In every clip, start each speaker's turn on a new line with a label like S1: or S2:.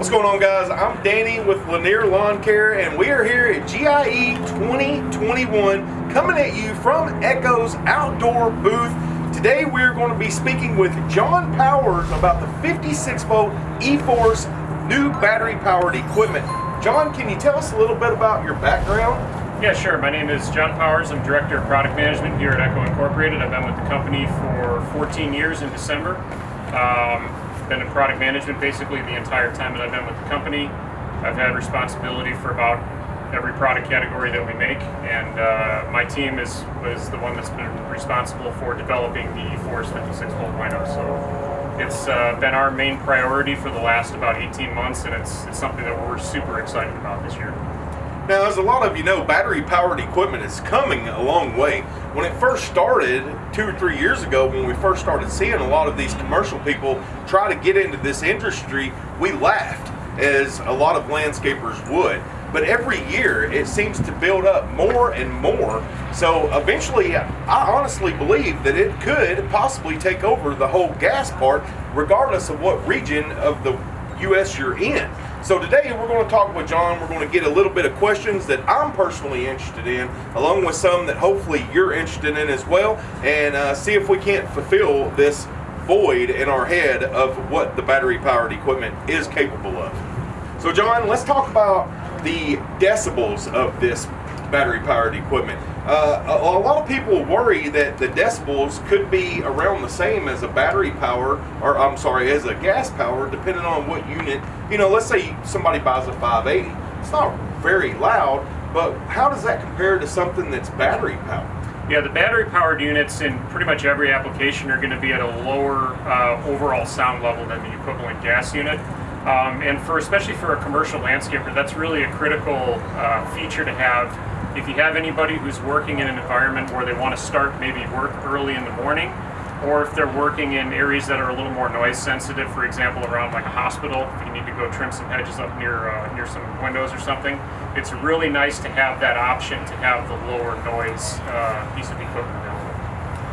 S1: What's going on guys? I'm Danny with Lanier Lawn Care and we are here at GIE 2021 coming at you from Echo's outdoor booth. Today we're going to be speaking with John Powers about the 56 volt E-Force new battery powered equipment. John, can you tell us a little bit about your background?
S2: Yeah, sure. My name is John Powers. I'm Director of Product Management here at Echo Incorporated. I've been with the company for 14 years in December. Um, been in product management basically the entire time that I've been with the company. I've had responsibility for about every product category that we make, and uh, my team is was the one that's been responsible for developing the E-Force 56 volt lineup. So it's uh, been our main priority for the last about 18 months, and it's, it's something that we're super excited about this year.
S1: Now, as a lot of you know, battery powered equipment is coming a long way. When it first started, two or three years ago, when we first started seeing a lot of these commercial people try to get into this industry, we laughed, as a lot of landscapers would. But every year, it seems to build up more and more. So eventually, I honestly believe that it could possibly take over the whole gas part, regardless of what region of the U.S. you're in. So today we're going to talk with John. We're going to get a little bit of questions that I'm personally interested in, along with some that hopefully you're interested in as well, and uh, see if we can't fulfill this void in our head of what the battery powered equipment is capable of. So John, let's talk about the decibels of this battery powered equipment. Uh, a, a, lot of people worry that the decibels could be around the same as a battery power, or I'm sorry, as a gas power, depending on what unit. You know, let's say somebody buys a 580. It's not very loud, but how does that compare to something that's battery powered?
S2: Yeah, the battery powered units in pretty much every application are going to be at a lower uh, overall sound level than the equivalent gas unit. Um, and for especially for a commercial landscaper, that's really a critical uh, feature to have if you have anybody who's working in an environment where they want to start maybe work early in the morning, or if they're working in areas that are a little more noise sensitive, for example, around like a hospital, if you need to go trim some hedges up near uh, near some windows or something, it's really nice to have that option to have the lower noise uh, piece of equipment available.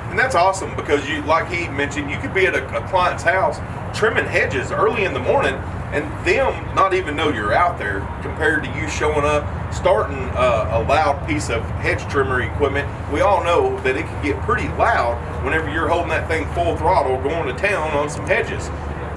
S1: And that's awesome because you, like he mentioned, you could be at a, a client's house trimming hedges early in the morning and them not even know you're out there compared to you showing up starting a, a loud piece of hedge trimmer equipment. We all know that it can get pretty loud whenever you're holding that thing full throttle going to town on some hedges.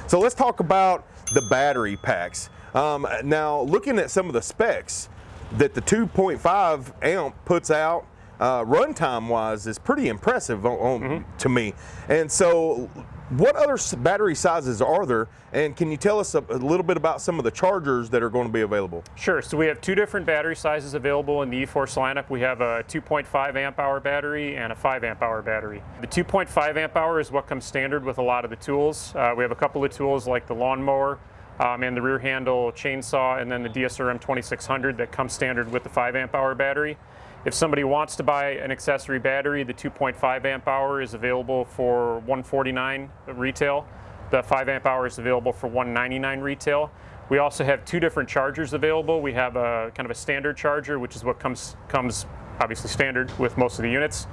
S1: So let's talk about the battery packs. Um, now looking at some of the specs that the 2.5 amp puts out uh, runtime wise is pretty impressive on, on, mm -hmm. to me. And so what other battery sizes are there, and can you tell us a, a, little bit about some of the chargers that are going to be available?
S2: Sure, so we have two different battery sizes available in the E-Force lineup. We have a 2.5 amp hour battery and a 5 amp hour battery. The 2.5 amp hour is what comes standard with a lot of the tools. Uh, we have a couple of tools like the lawnmower um, and the rear handle chainsaw and then the DSRM 2600 that comes standard with the 5 amp hour battery. If somebody wants to buy an accessory battery, the 2.5 amp hour is available for 149 retail. The 5 amp hour is available for 199 retail. We also have two different chargers available. We have a kind of a standard charger, which is what comes comes obviously standard with most of the units.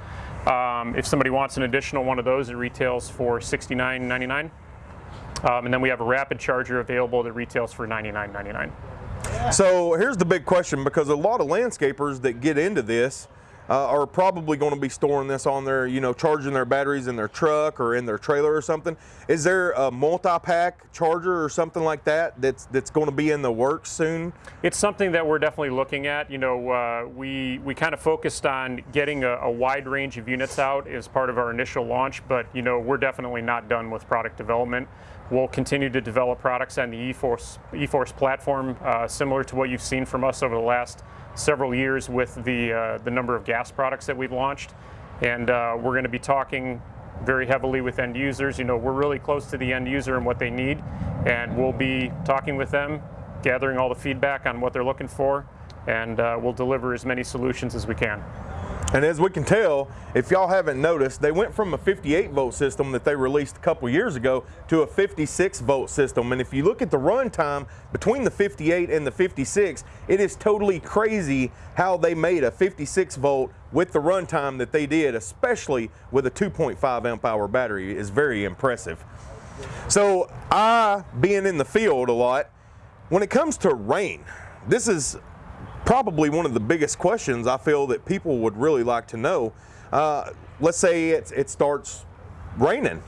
S2: Um, if somebody wants an additional one of those, it retails for $69.99. Um, and then we have a rapid charger available that retails for $99.99.
S1: So here's the big question because a lot of landscapers that get into this uh, are probably going to be storing this on their, you know, charging their batteries in their truck or in their trailer or something. Is there a multi-pack charger or something like that that's that's going to be in the works soon?
S2: It's something that we're definitely looking at. You know, uh, we we kind of focused on getting a, a, wide range of units out as part of our initial launch, but you know, we're definitely not done with product development. We'll continue to develop products on the E-Force E-Force platform, uh, similar to what you've seen from us over the last several years with the, uh, the number of gas products that we've launched. And uh, we're going to be talking very heavily with end users. You know, we're really close to the end user and what they need, and we'll be talking with them, gathering all the feedback on what they're looking for, and uh, we'll deliver as many solutions as we can.
S1: And as we can tell, if y'all haven't noticed, they went from a 58 volt system that they released a couple years ago to a 56 volt system. And if you look at the run time between the 58 and the 56, it is totally crazy how they made a 56 volt with the run time that they did, especially with a 2.5 amp hour battery is very impressive. So I, being in the field a lot, when it comes to rain, this is probably one of the biggest questions I feel that people would really like to know. Uh, let's say it, it starts raining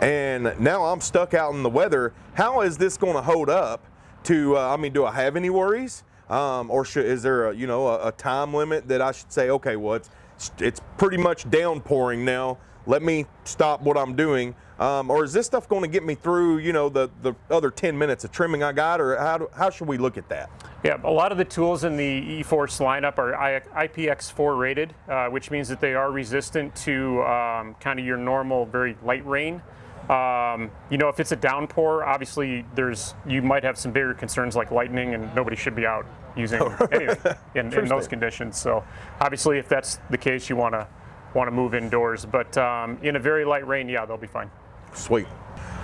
S1: and now I'm stuck out in the weather. How is this going to hold up to, uh, I mean, do I have any worries? Um, or should, is there a, you know, a, a, time limit that I should say, okay, well, it's, it's pretty much downpouring now. Let me stop what I'm doing. Um, or is this stuff going to get me through, you know, the, the other 10 minutes of trimming I got, or how, do, how should we look at that?
S2: Yeah, a lot of the tools in the E-Force lineup are IPX4 rated, uh, which means that they are resistant to um, kind of your normal, very light rain. Um, you know, if it's a downpour, obviously there's you might have some bigger concerns like lightning, and nobody should be out using anything in, in those conditions. So, obviously, if that's the case, you want to want to move indoors. But um, in a very light rain, yeah, they'll be fine.
S1: Sweet.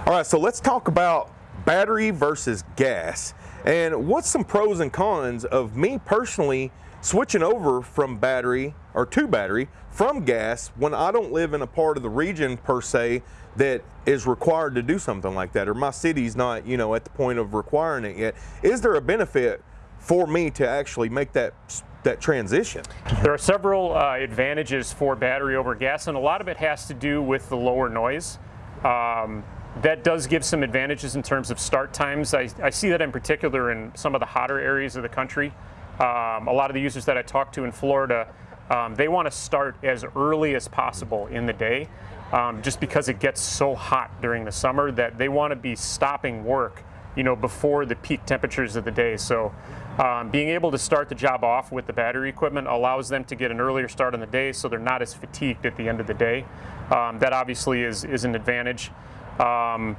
S1: All right, so let's talk about battery versus gas, and what's some pros and cons of me personally switching over from battery or to battery from gas when I don't live in a part of the region per se that is required to do something like that or my city's not you know at the point of requiring it yet is there a benefit for me to actually make that that transition.
S2: There are several uh, advantages for battery over gas and a lot of it has to do with the lower noise. Um, that does give some advantages in terms of start times. I, I see that in particular in some of the hotter areas of the country. Um, a lot of the users that I talk to in Florida um, they want to start as early as possible in the day um, just because it gets so hot during the summer that they want to be stopping work you know, before the peak temperatures of the day. So um, being able to start the job off with the battery equipment allows them to get an earlier start on the day so they're not as fatigued at the end of the day. Um, that obviously is, is an advantage. Um,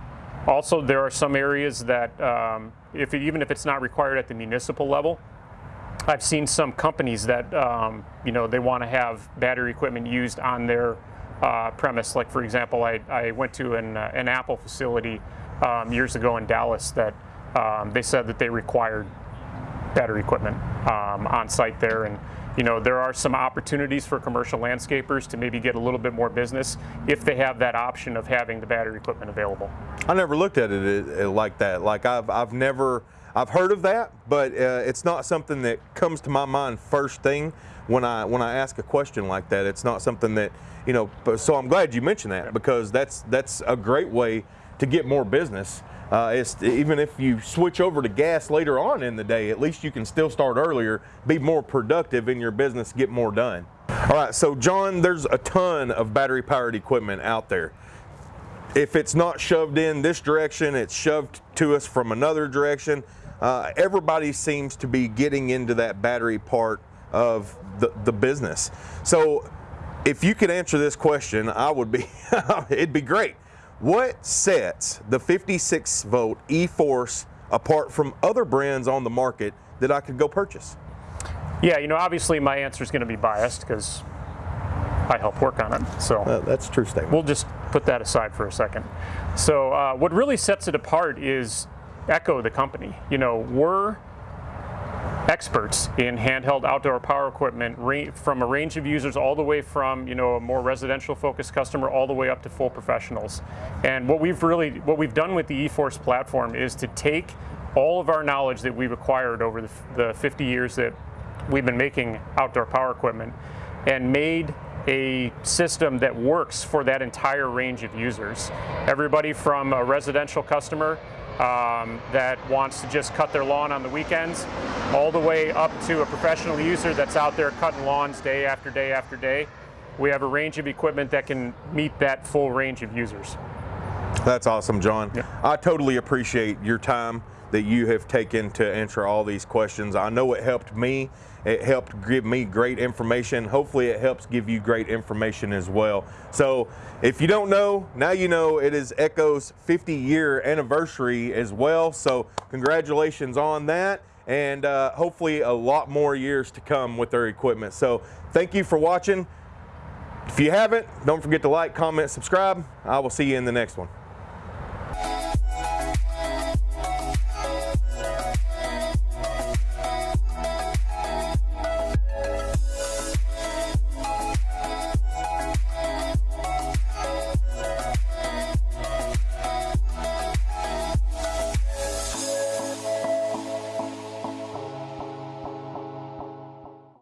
S2: also, there are some areas that, um, if it, even if it's not required at the municipal level, I've seen some companies that, um, you know, they want to have battery equipment used on their uh, premise. Like for example, I, I went to an, uh, an Apple facility um, years ago in Dallas that they said that they required battery equipment um, on site there. And you know, there are some opportunities for commercial landscapers to maybe get a little bit more business if they have that option of having the battery equipment available.
S1: I never looked at it like that. Like I've, I've never, I've heard of that, but uh, it's not something that comes to my mind first thing when I when I ask a question like that. It's not something that you know. So I'm glad you mentioned that because that's that's a great way to get more business. Uh, even if you switch over to gas later on in the day, at least you can still start earlier, be more productive in your business, get more done. All right, so John, there's a ton of battery powered equipment out there. If it's not shoved in this direction, it's shoved to us from another direction. Uh, everybody seems to be getting into that battery part of the, the business. So if you could answer this question, I would be, it'd be great. What sets the 56 volt E-Force apart from other brands on the market that I could go purchase?
S2: Yeah, you know, obviously my answer is going to be biased because I help work on it. So
S1: uh, that's true statement.
S2: We'll just put that aside for a second. So uh, what really sets it apart is Echo, the company. You know, we're experts in handheld outdoor power equipment from a range of users all the way from you know a more residential focused customer all the way up to full professionals and what we've really what we've done with the eForce platform is to take all of our knowledge that we've acquired over the, the 50 years that we've been making outdoor power equipment and made a system that works for that entire range of users. Everybody from a residential customer um, that wants to just cut their lawn on the weekends, all the way up to a professional user that's out there cutting lawns day after day after day. We have a range of equipment that can meet that full range of users.
S1: That's awesome, John. Yeah. I totally appreciate your time that you have taken to answer all these questions. I know it helped me. It helped give me great information. Hopefully it helps give you great information as well. So if you don't know, now you know it is Echo's 50 year anniversary as well. So congratulations on that and uh, hopefully a lot more years to come with their equipment. So thank you for watching. If you haven't, don't forget to like, comment, subscribe. I will see you in the next one.